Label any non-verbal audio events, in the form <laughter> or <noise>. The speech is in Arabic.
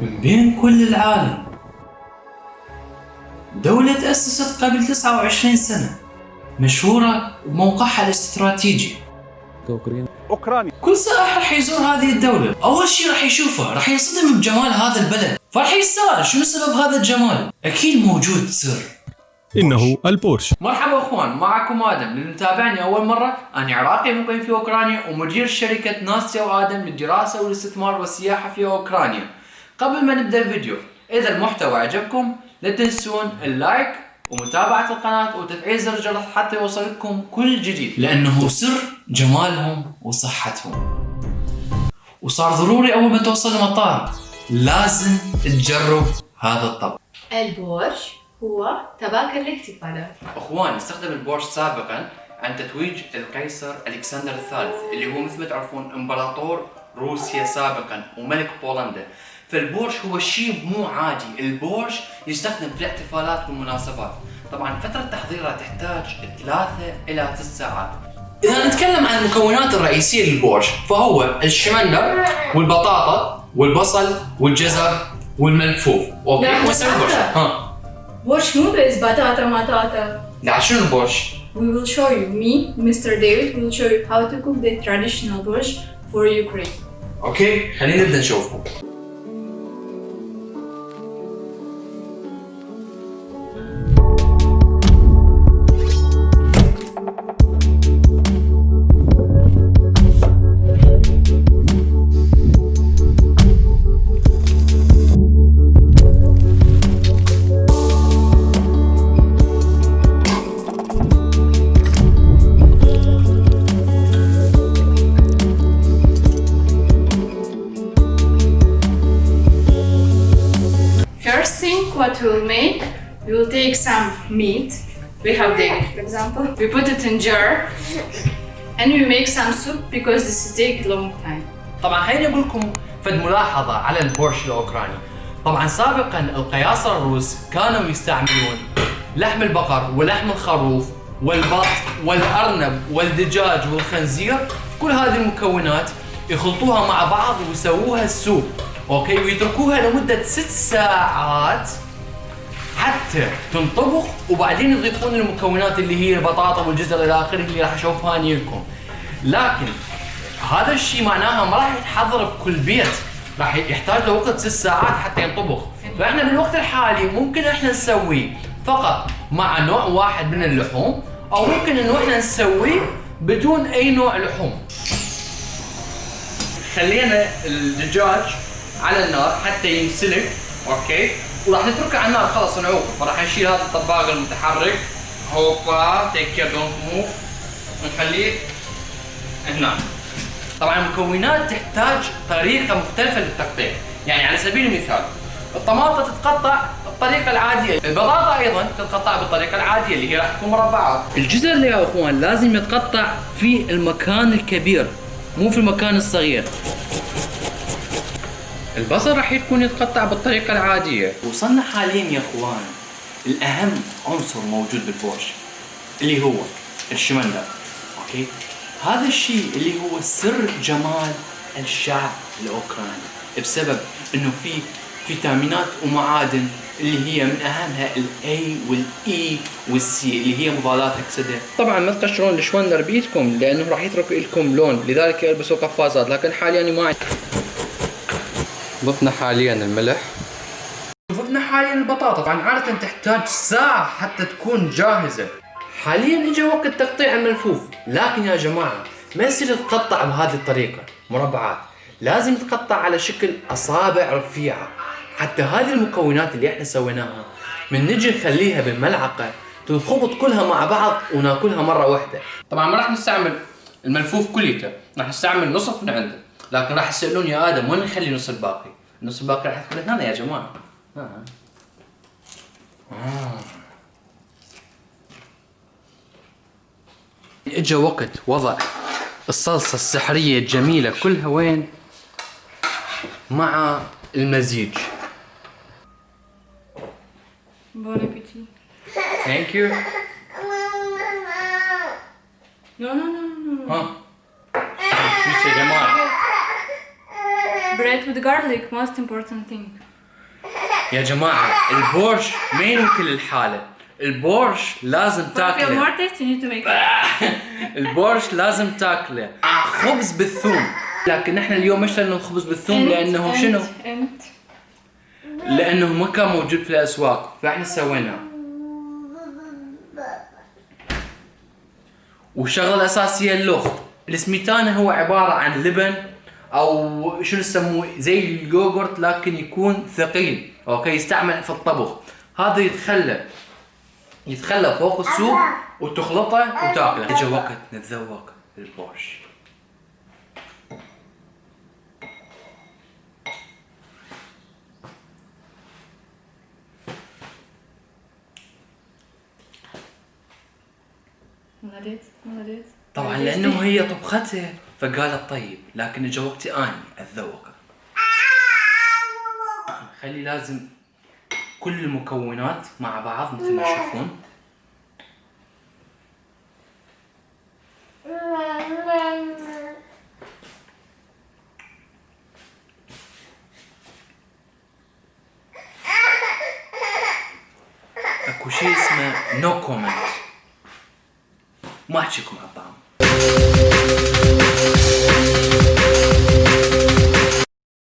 من بين كل العالم. دولة تأسست قبل 29 سنة مشهورة بموقعها الاستراتيجي. أوكرانيا. كل سائح راح يزور هذه الدولة. أول شيء راح يشوفه راح ينصدم بجمال هذا البلد. فراح يسأل شنو سبب هذا الجمال؟ أكيد موجود سر. إنه البورش. مرحبا أخوان معكم آدم. اللي متابعني أول مرة أنا عراقي مقيم في أوكرانيا ومدير شركة ناستيا وآدم للدراسة والاستثمار والسياحة في أوكرانيا. قبل ما نبدأ الفيديو إذا المحتوى عجبكم لا تنسون ال like ومتابعة القناة وتفعيل زر الجرس حتى يوصلكم كل جديد. لأنه سر جمالهم وصحتهم. وصار ضروري أول ما توصل المطار لازم تجرب هذا الطبق. البورش هو طبق الاحتفالات أخوان استخدم البورش سابقا عن تتويج القيصر ألكسندر الثالث اللي هو مثل ما تعرفون إمبراطور روسيا سابقا وملك بولندا فالبورش هو شيء مو عادي البورش يستخدم في الاحتفالات والمناسبات طبعا فترة تحضيرها تحتاج ثلاثة إلى ست ساعات إذا نتكلم عن المكونات الرئيسية للبورش فهو الشمندر والبطاطا والبصل والجزر والملفوف البورش بطاطا. ها بورش مو بس بطاطا مطاطا لا شنو البورش؟ We will show you, me, Mr. David, will show you how to cook the traditional borscht for Ukraine. أوكي؟ خلينا نبدأ نشوفهم what we'll make, we will take some meat. We have steak, for example. We put it in jar and we make some soup because this is take long time. طبعا خليني أقول لكم فد ملاحظة على البورش الأوكراني طبعا سابقا القياصرة الروس كانوا يستعملون لحم البقر ولحم الخروف والبط والأرنب والدجاج والخنزير كل هذه المكونات يخلطوها مع بعض ويسووها السوب أوكي ويتركوها لمدة ست ساعات حتى تنطبخ وبعدين يضيفون المكونات اللي هي البطاطا والجزر إلى آخره اللي راح أشوفها اني لكم. لكن هذا الشيء معناها ما راح يتحضر بكل بيت. راح يحتاج له وقت ست ساعات حتى ينطبخ فإحنا بالوقت الحالي ممكن إحنا نسويه فقط مع نوع واحد من اللحوم أو ممكن إنه إحنا نسويه بدون أي نوع لحوم. خلينا الدجاج على النار حتى ينسلق okay؟ وراح نتركه على النار. خلاص نعوق فراح نشيل هذا الطباق المتحرك. هوبا take care don't move ونخليه هنا. طبعا المكونات تحتاج طريقة مختلفة للتقطيع. يعني على سبيل المثال الطماطه تتقطع بالطريقة العادية. البطاطا أيضا تتقطع بالطريقة العادية اللي هي راح تكون مربعات. الجزر يا أخوان لازم يتقطع في المكان الكبير مو في المكان الصغير. البصل راح يكون يتقطع بالطريقة العادية. وصلنا حاليا يا أخوان الأهم عنصر موجود بالبورش اللي هو الشمندر. okay؟ هذا الشيء اللي هو سر جمال الشعب الأوكراني بسبب إنه في فيتامينات ومعادن اللي هي من أهمها ال A وال E والسي اللي هي مضادات أكسدة. طبعا ما تقشرون الشوندر بيدكم لأنه راح يترك لكم لون لذلك البسوا قفازات لكن حاليا ما ضفنا حاليا الملح. ضفنا حاليا البطاطا. طبعا عادة تحتاج ساعة حتى تكون جاهزة. حاليا اجى وقت تقطيع الملفوف. لكن يا جماعة ما يصير تقطع بهذه الطريقة. مربعات. لازم تقطع على شكل أصابع رفيعة. حتى هذه المكونات اللي إحنا سويناها من نجي نخليها بالملعقة تنخبط كلها مع بعض وناكلها مرة واحدة. طبعا ما راح نستعمل الملفوف كليته راح نستعمل نصف من عنده. لكن راح يسألون يا آدم وين نخلي النص الباقي النص الباقي راح يدخل هنا يا جماعة آه. آه. اجى وقت وضع الصلصة السحرية الجميلة كلها وين؟ مع المزيج. Appétit. Thank you. No, no, no, no, no. ها؟ يا جماعة؟ Bread it with garlic, most important thing. يا جماعة البورش ما ينوكل الحالة؟ البورش لازم تاكله. <laughs> البورش لازم تاكله. خبز بالثوم. لكن نحن اليوم اشترينا الخبز بالثوم؟ لأنه شنو؟ لأنه ما كان موجود في الأسواق. فإحنا سويناه والشغله الاساسيه اللخ. السميتانا هو عبارة عن لبن أو شنو يسموه؟ زي اليوغورت لكن يكون ثقيل. okay؟ يستعمل في الطبخ. هذا يتخلى. يتخلى فوق ال soup وتخلطه وتاكله. اجى وقت نتذوق البورش. مليت مليت طبعا لأنه هي طبختها فقالت طيب لكن اجى وقتي أني اتذوقه خلي لازم كل المكونات مع بعض مثل ما تشوفون. أكو شيء اسمه no comment ما أحكيكم على الطعم Thank you.